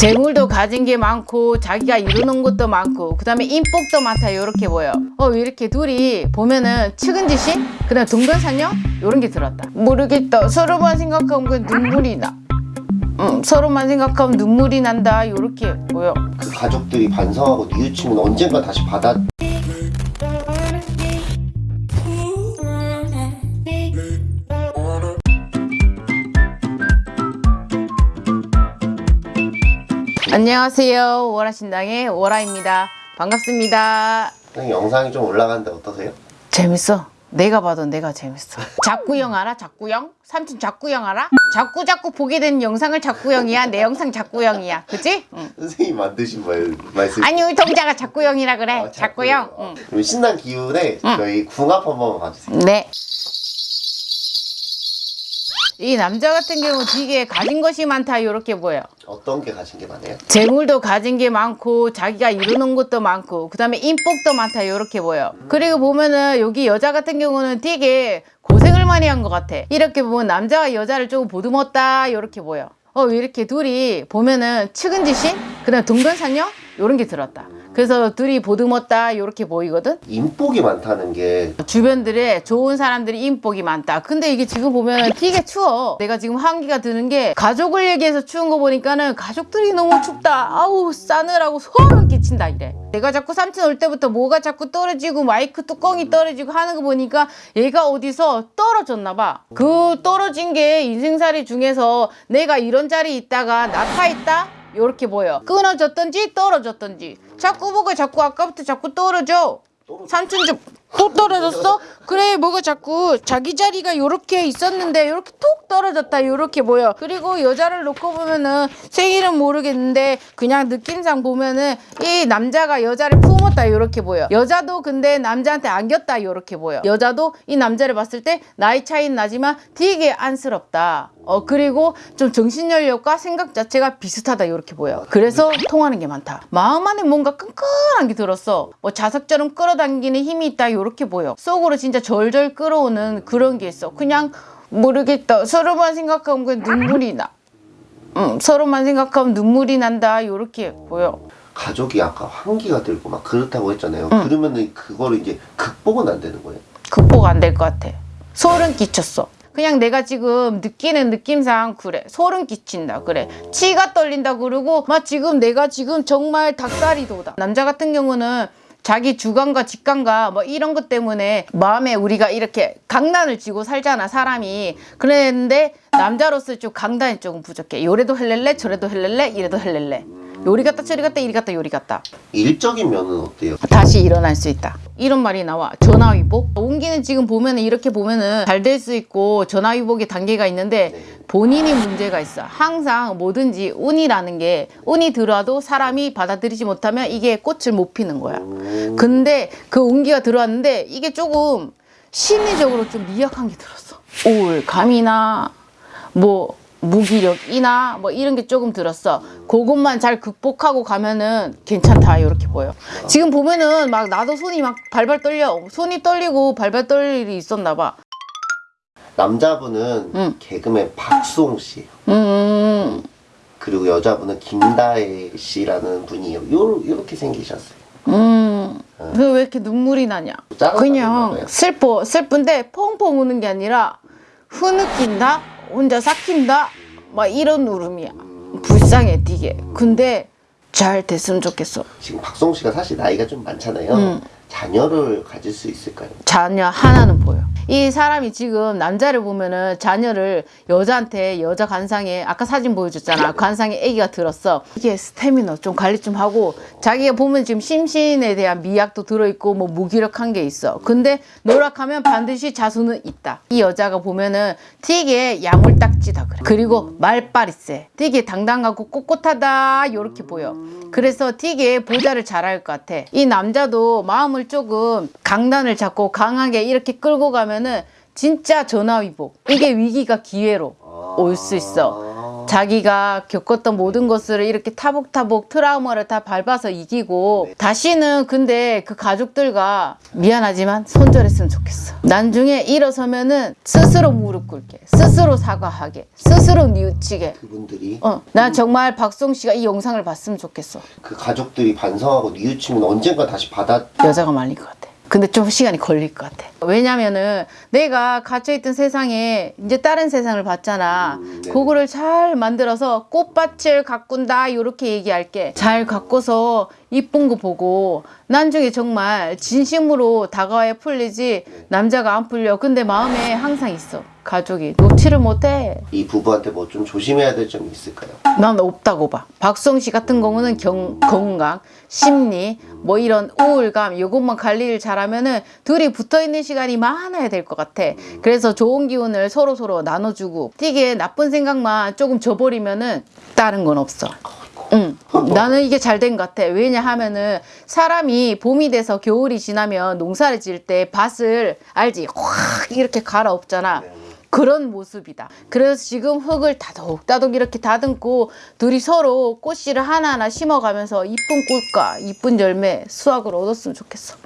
재물도 가진 게 많고 자기가 이루는 것도 많고 그 다음에 인복도 많다. 이렇게 보여. 어 이렇게 둘이 보면은 측은지심 그 다음에 동변상녀 이런 게 들었다. 모르겠다. 서로만 생각하면 그 눈물이 나. 음, 서로만 생각하면 눈물이 난다. 이렇게 보여. 그 가족들이 반성하고 뉘우치면 언젠가 다시 받아 안녕하세요 오라신당의 오라입니다 반갑습니다 선생님 영상이 좀 올라가는데 어떠세요? 재밌어 내가 봐도 내가 재밌어 작구형 알아? 작구형? 삼촌 작구형 알아? 자꾸 자꾸 보게 되는 영상을 작구형이야 내 영상 작구형이야 그치? 응. 선생님 만드신 말, 말씀 아니 우리 동자가 작구형이라 그래 아, 작구형 아, 응. 신난 기운에 저희 궁합 한번 봐주세요 네. 이 남자 같은 경우 되게 가진 것이 많다 이렇게 보여. 어떤 게 가진 게 많아요? 재물도 가진 게 많고 자기가 이루는 것도 많고 그 다음에 인복도 많다 이렇게 보여. 그리고 보면은 여기 여자 같은 경우는 되게 고생을 많이 한 것 같아. 이렇게 보면 남자가 여자를 조금 보듬었다 이렇게 보여. 어 이렇게 둘이 보면은 측은지심 그 다음에 동변상녀 이런 게 들었다 그래서 둘이 보듬었다 이렇게 보이거든 인복이 많다는 게 주변들에 좋은 사람들이 인복이 많다. 근데 이게 지금 보면 되게 추워. 내가 지금 한기가 드는 게 가족을 얘기해서 추운 거 보니까는 가족들이 너무 춥다. 아우 싸늘하고 소름 끼친다 이래. 내가 자꾸 삼촌 올 때부터 뭐가 자꾸 떨어지고 마이크 뚜껑이 떨어지고 하는 거 보니까 얘가 어디서 떨어졌나 봐. 그 떨어진 게 인생살이 중에서 내가 이런 자리에 있다가 나타 있다? 요렇게 보여. 끊어졌던지 떨어졌던지. 자꾸 뭐가 자꾸 아까부터 자꾸 떨어져. 삼촌 좀 또 떨어졌어? 그래 뭐가 자꾸 자기 자리가 요렇게 있었는데 요렇게 톡 떨어졌다 요렇게 보여. 그리고 여자를 놓고 보면은 생일은 모르겠는데 그냥 느낌상 보면은 이 남자가 여자를 품었다 요렇게 보여. 여자도 근데 남자한테 안겼다 요렇게 보여. 여자도 이 남자를 봤을 때 나이 차이는 나지만 되게 안쓰럽다. 어 그리고 좀 정신연령과 생각 자체가 비슷하다 요렇게 보여. 그래서 통하는 게 많다. 마음 안에 뭔가 끈끈한 게 들었어. 뭐 자석처럼 끌어당기는 힘이 있다 요렇게 보여. 속으로 진짜 절절 끌어오는 그런 게 있어. 그냥 모르겠다. 서로만 생각하면 그냥 눈물이 나. 음, 서로만 생각하면 눈물이 난다. 요렇게 보여. 가족이 아까 환기가 들고 막 그렇다고 했잖아요. 그러면은 그거를 이제 극복은 안 되는 거예요? 극복 안 될 것 같아. 소름 끼쳤어. 그냥 내가 지금 느끼는 느낌상 그래. 소름 끼친다. 그래. 치가 떨린다 그러고 막 지금 내가 지금 정말 닭다리 돋아 남자 같은 경우는 자기 주관과 직관과 뭐 이런 것 때문에 마음에 우리가 이렇게 강단을 쥐고 살잖아 사람이. 그랬는데 남자로서 좀 강단이 조금 부족해. 요래도 헬렐레 저래도 헬렐레 이래도 헬렐레 요리 갔다 저리 갔다 이리 갔다 요리 갔다 일적인 면은 어때요? 다시 일어날 수 있다. 이런 말이 나와. 전화위복. 온기는 지금 보면 은 이렇게 보면 은 잘 될 수 있고 전화위복의 단계가 있는데 본인이 문제가 있어. 항상 뭐든지 운이라는 게 운이 들어와도 사람이 받아들이지 못하면 이게 꽃을 못 피는 거야. 근데 그 운기가 들어왔는데 이게 조금 심리적으로 좀 미약한 게 들었어. 우울감이나 뭐 무기력이나 뭐 이런 게 조금 들었어. 그것만 잘 극복하고 가면은 괜찮다 이렇게 보여. 지금 보면은 막 나도 손이 막 발발 떨려. 손이 떨리고 발발 떨 일이 있었나 봐. 남자분은 응. 개그맨 박수홍 씨예요 음, 그리고 여자분은 김다혜 씨라는 분이에요 요, 요렇게 생기셨어요 음. 왜, 왜 이렇게 눈물이 나냐? 그냥? 슬퍼. 슬픈데 펑펑 우는 게 아니라 흐느낀다? 혼자 삭힌다? 막 이런 울음이야. 불쌍해, 되게. 근데 잘 됐으면 좋겠어. 지금 박수홍 씨가 사실 나이가 좀 많잖아요 음. 자녀를 가질 수 있을까요? 자녀 하나는 보여. 이 사람이 지금 남자를 보면은 자녀를 여자한테 여자 관상에 아까 사진 보여줬잖아. 관상에 아기가 들었어. 이게 스태미너 좀 관리 좀 하고 자기가 보면 지금 심신에 대한 미약도 들어있고 뭐 무기력한 게 있어. 근데 노력하면 반드시 자수는 있다. 이 여자가 보면은 되게 야물딱지다 그래. 그리고 말빨이 세. 되게 당당하고 꼿꼿하다 요렇게 보여. 그래서 되게 보좌를 잘할 것 같아. 이 남자도 마음을 조금 강단을 잡고 강하게 이렇게 끌고 가면은 진짜 전화위복. 이게 위기가 기회로 올 수 있어. 자기가 겪었던 모든 것을 이렇게 타복타복 트라우마를 다 밟아서 이기고 다시는 근데 그 가족들과 미안하지만 손절했으면 좋겠어. 나중에 일어서면은 스스로 무릎 꿇게, 스스로 사과하게, 스스로 뉘우치게. 그분들이 어, 나 정말 박송 씨가 이 영상을 봤으면 좋겠어. 그 가족들이 반성하고 뉘우치면 언젠가 다시 받아 여자가 말릴 것 같아. 근데 좀 시간이 걸릴 것 같아. 왜냐면은 내가 갇혀있던 세상에 이제 다른 세상을 봤잖아. 음, 네네. 그거를 잘 만들어서 꽃밭을 가꾼다 이렇게 얘기할게. 잘 가꿔서 이쁜 거 보고 나중에 정말 진심으로 다가와야 풀리지 남자가 안 풀려. 근데 마음에 항상 있어. 가족이 놓지를 못해. 이 부부한테 뭐 좀 조심해야 될 점이 있을까요? 난 없다고 봐. 박성 씨 같은 경우는 경, 건강, 심리, 뭐 이런 우울감, 이것만 관리를 잘하면 은 둘이 붙어 있는 시간이 많아야 될 것 같아. 그래서 좋은 기운을 서로 서로 나눠주고, 띠게 나쁜 생각만 조금 줘버리면 은 다른 건 없어. 응. 나는 이게 잘 된 것 같아. 왜냐하면은 사람이 봄이 돼서 겨울이 지나면 농사를 지을 때 밭을 알지? 확 이렇게 갈아엎잖아. 그런 모습이다. 그래서 지금 흙을 다독다독 이렇게 다듬고 둘이 서로 꽃씨를 하나하나 심어가면서 이쁜 꽃과 이쁜 열매 수확을 얻었으면 좋겠어.